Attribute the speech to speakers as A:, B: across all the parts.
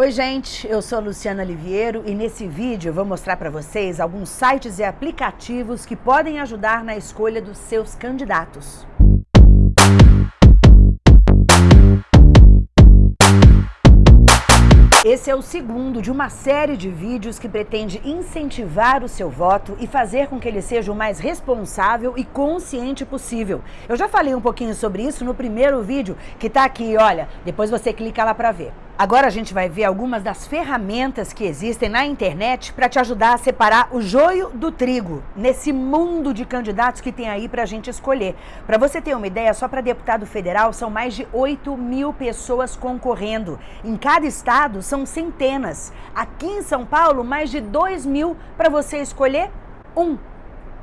A: Oi gente, eu sou Luciana Liviero e nesse vídeo eu vou mostrar para vocês alguns sites e aplicativos que podem ajudar na escolha dos seus candidatos. Esse é o segundo de uma série de vídeos que pretende incentivar o seu voto e fazer com que ele seja o mais responsável e consciente possível. Eu já falei um pouquinho sobre isso no primeiro vídeo, que tá aqui, olha, depois você clica lá para ver. Agora a gente vai ver algumas das ferramentas que existem na internet para te ajudar a separar o joio do trigo nesse mundo de candidatos que tem aí para a gente escolher. Para você ter uma ideia, só para deputado federal são mais de 8 mil pessoas concorrendo. Em cada estado são centenas. Aqui em São Paulo, mais de 2 mil para você escolher um.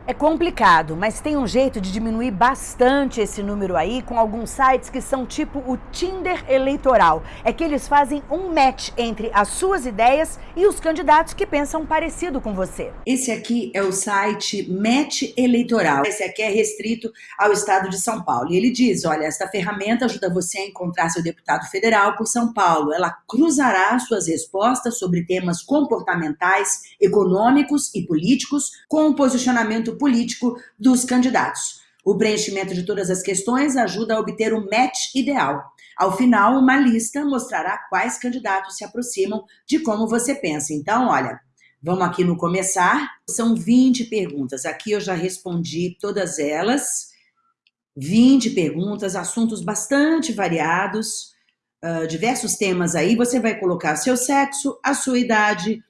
A: É complicado, mas tem um jeito de diminuir bastante esse número aí com alguns sites que são tipo o Tinder eleitoral. É que eles fazem um match entre as suas ideias e os candidatos que pensam parecido com você.
B: Esse aqui é o site Match Eleitoral. Esse aqui é restrito ao estado de São Paulo. E ele diz, olha, esta ferramenta ajuda você a encontrar seu deputado federal por São Paulo. Ela cruzará suas respostas sobre temas comportamentais, econômicos e políticos com o posicionamento político dos candidatos. O preenchimento de todas as questões ajuda a obter o match ideal. Ao final, uma lista mostrará quais candidatos se aproximam de como você pensa. Então, olha, vamos aqui no começar. São 20 perguntas. Aqui eu já respondi todas elas. 20 perguntas, assuntos bastante variados, uh, diversos temas aí. Você vai colocar seu sexo, a sua idade,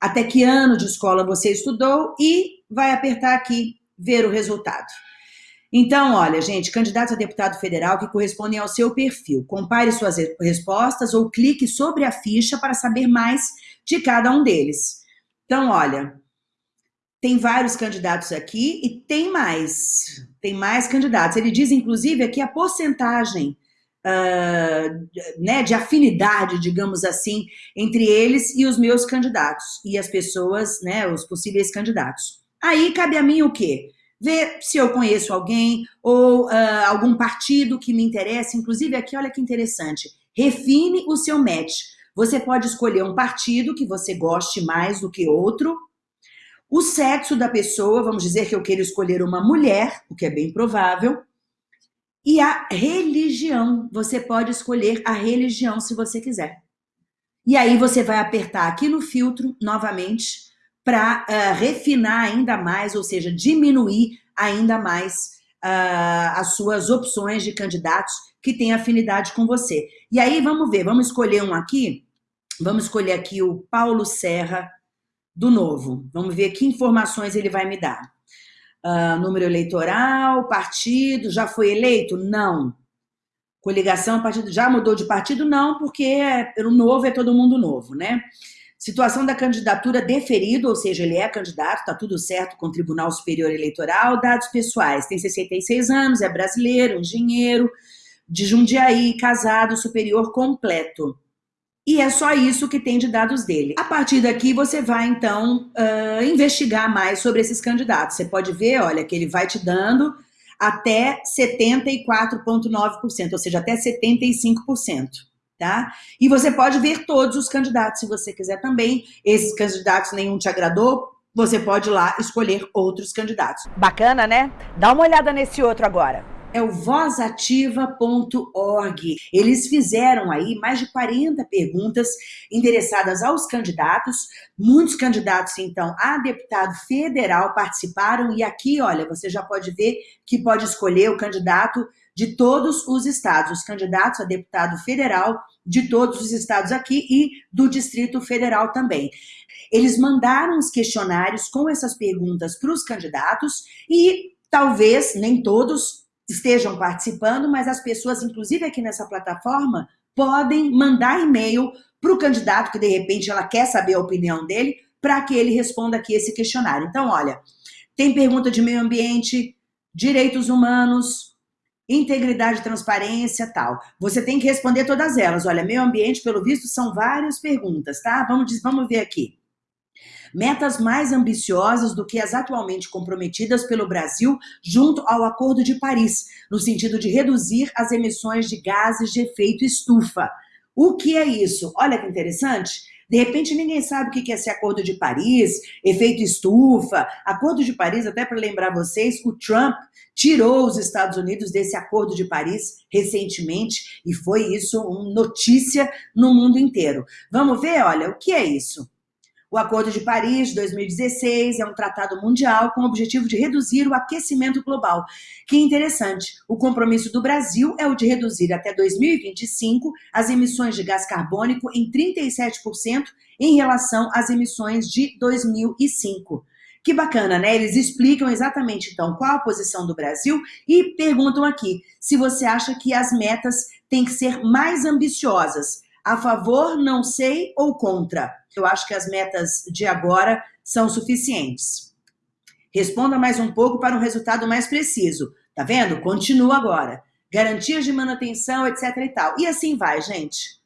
B: até que ano de escola você estudou e vai apertar aqui, ver o resultado. Então, olha, gente, candidatos a deputado federal que correspondem ao seu perfil. Compare suas respostas ou clique sobre a ficha para saber mais de cada um deles. Então, olha, tem vários candidatos aqui e tem mais, tem mais candidatos. Ele diz, inclusive, aqui a porcentagem uh, né, de afinidade, digamos assim, entre eles e os meus candidatos, e as pessoas, né, os possíveis candidatos. Aí cabe a mim o quê? Ver se eu conheço alguém ou uh, algum partido que me interessa. Inclusive aqui, olha que interessante, refine o seu match. Você pode escolher um partido que você goste mais do que outro, o sexo da pessoa, vamos dizer que eu quero escolher uma mulher, o que é bem provável, e a religião, você pode escolher a religião se você quiser. E aí você vai apertar aqui no filtro, novamente, para uh, eh, refinar ainda mais, ou seja, diminuir ainda mais uh, as suas opções de candidatos que têm afinidade com você. E aí vamos ver, vamos escolher um aqui, vamos escolher aqui o Paulo Serra do Novo. Vamos ver que informações ele vai me dar. Uh, número eleitoral, partido, já foi eleito? Não. Coligação, partido, já mudou de partido? Não, porque é, o novo é todo mundo novo, né? Situação da candidatura deferido, ou seja, ele é candidato, está tudo certo com o Tribunal Superior Eleitoral, dados pessoais, tem 66 anos, é brasileiro, engenheiro, de Jundiaí, casado, superior completo. E é só isso que tem de dados dele. A partir daqui, você vai, então, uh, investigar mais sobre esses candidatos. Você pode ver, olha, que ele vai te dando até 74,9%, ou seja, até 75%. Tá? E você pode ver todos os candidatos, se você quiser também. Esses candidatos, nenhum te agradou, você pode ir lá escolher outros candidatos.
A: Bacana, né? Dá uma olhada nesse outro agora
B: é o vozativa.org. Eles fizeram aí mais de 40 perguntas endereçadas aos candidatos. Muitos candidatos, então, a deputado federal participaram. E aqui, olha, você já pode ver que pode escolher o candidato de todos os estados, os candidatos a deputado federal de todos os estados aqui e do Distrito Federal também. Eles mandaram os questionários com essas perguntas para os candidatos e talvez, nem todos, estejam participando, mas as pessoas, inclusive aqui nessa plataforma, podem mandar e-mail para o candidato, que de repente ela quer saber a opinião dele, para que ele responda aqui esse questionário. Então, olha, tem pergunta de meio ambiente, direitos humanos, integridade, transparência, tal. Você tem que responder todas elas. Olha, meio ambiente, pelo visto, são várias perguntas, tá? Vamos, vamos ver aqui metas mais ambiciosas do que as atualmente comprometidas pelo Brasil junto ao Acordo de Paris, no sentido de reduzir as emissões de gases de efeito estufa. O que é isso? Olha que interessante. De repente ninguém sabe o que é esse Acordo de Paris, efeito estufa. Acordo de Paris, até para lembrar vocês, o Trump tirou os Estados Unidos desse Acordo de Paris recentemente e foi isso uma notícia no mundo inteiro. Vamos ver, olha, o que é isso? O Acordo de Paris de 2016 é um tratado mundial com o objetivo de reduzir o aquecimento global. Que interessante, o compromisso do Brasil é o de reduzir até 2025 as emissões de gás carbônico em 37% em relação às emissões de 2005. Que bacana, né? Eles explicam exatamente, então, qual a posição do Brasil e perguntam aqui se você acha que as metas têm que ser mais ambiciosas. A favor, não sei ou contra? Eu acho que as metas de agora são suficientes. Responda mais um pouco para um resultado mais preciso. Tá vendo? Continua agora. Garantias de manutenção, etc e tal. E assim vai, gente.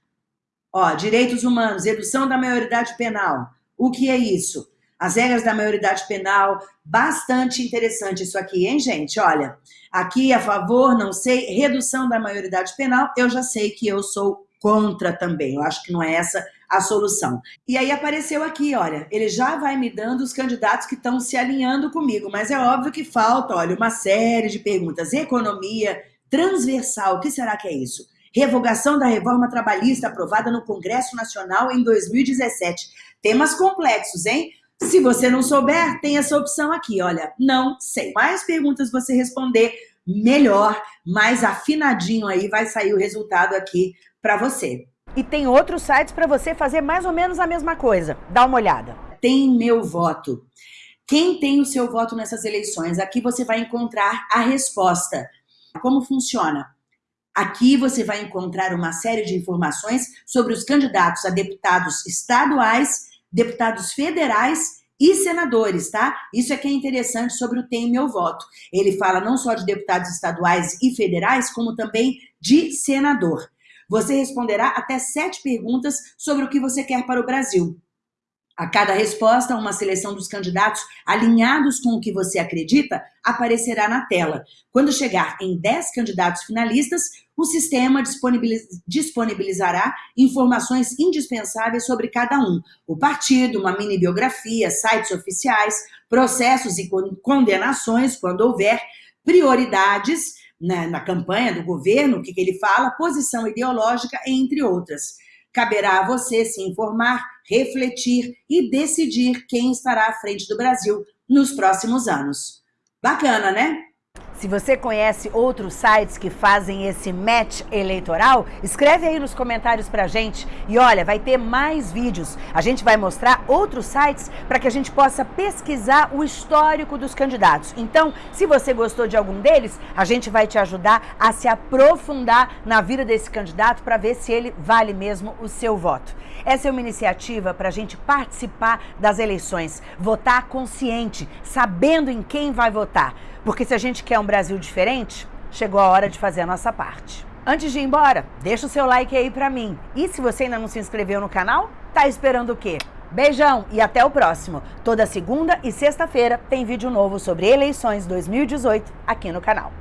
B: Ó, direitos humanos, redução da maioridade penal. O que é isso? As regras da maioridade penal, bastante interessante isso aqui, hein, gente? Olha, aqui a favor, não sei, redução da maioridade penal, eu já sei que eu sou contra também. Eu acho que não é essa a solução. E aí apareceu aqui, olha, ele já vai me dando os candidatos que estão se alinhando comigo, mas é óbvio que falta, olha, uma série de perguntas. Economia, transversal, o que será que é isso? Revogação da reforma trabalhista aprovada no Congresso Nacional em 2017. Temas complexos, hein? Se você não souber, tem essa opção aqui, olha, não sei. Mais perguntas você responder, melhor, mais afinadinho aí vai sair o resultado aqui para você.
A: E tem outros sites para você fazer mais ou menos a mesma coisa. Dá uma olhada.
B: Tem meu voto. Quem tem o seu voto nessas eleições? Aqui você vai encontrar a resposta. Como funciona? Aqui você vai encontrar uma série de informações sobre os candidatos a deputados estaduais, deputados federais e senadores, tá? Isso é que é interessante sobre o Tem Meu Voto. Ele fala não só de deputados estaduais e federais, como também de senador. Você responderá até sete perguntas sobre o que você quer para o Brasil. A cada resposta, uma seleção dos candidatos alinhados com o que você acredita aparecerá na tela. Quando chegar em 10 candidatos finalistas, o sistema disponibilizará informações indispensáveis sobre cada um. O partido, uma mini biografia, sites oficiais, processos e condenações, quando houver, prioridades na, na campanha do governo, o que, que ele fala, posição ideológica, entre outras. Caberá a você se informar, refletir e decidir quem estará à frente do Brasil nos próximos anos. Bacana, né?
A: Se você conhece outros sites que fazem esse match eleitoral, escreve aí nos comentários pra gente. E olha, vai ter mais vídeos. A gente vai mostrar outros sites para que a gente possa pesquisar o histórico dos candidatos. Então, se você gostou de algum deles, a gente vai te ajudar a se aprofundar na vida desse candidato para ver se ele vale mesmo o seu voto. Essa é uma iniciativa para a gente participar das eleições, votar consciente, sabendo em quem vai votar. Porque se a gente quer um Brasil diferente, chegou a hora de fazer a nossa parte. Antes de ir embora, deixa o seu like aí pra mim. E se você ainda não se inscreveu no canal, tá esperando o quê? Beijão e até o próximo. Toda segunda e sexta-feira tem vídeo novo sobre eleições 2018 aqui no canal.